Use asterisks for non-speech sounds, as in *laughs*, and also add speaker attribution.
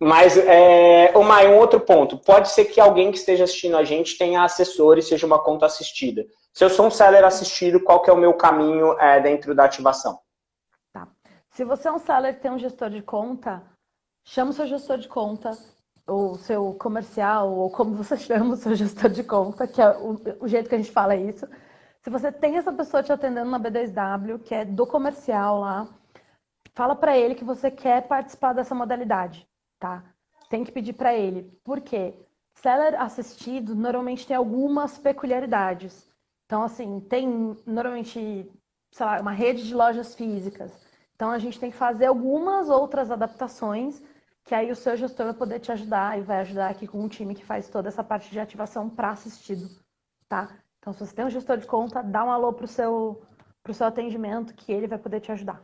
Speaker 1: Mas, é, uma, um outro ponto, pode ser que alguém que esteja assistindo a gente tenha assessor e seja uma conta assistida. Se eu sou um seller assistido, qual que é o meu caminho é, dentro da ativação?
Speaker 2: Tá. Se você é um seller que tem um gestor de conta, chama o seu gestor de conta, o seu comercial, ou como você *laughs* chama o seu gestor de conta, que é o, o jeito que a gente fala isso. Se você tem essa pessoa te atendendo na B2W, que é do comercial lá, fala para ele que você quer participar dessa modalidade tá? Tem que pedir para ele. Por quê? Seller assistido normalmente tem algumas peculiaridades. Então, assim, tem normalmente, sei lá, uma rede de lojas físicas. Então, a gente tem que fazer algumas outras adaptações que aí o seu gestor vai poder te ajudar e vai ajudar aqui com um time que faz toda essa parte de ativação para assistido, tá? Então, se você tem um gestor de conta, dá um alô pro seu, pro seu atendimento que ele vai poder te ajudar.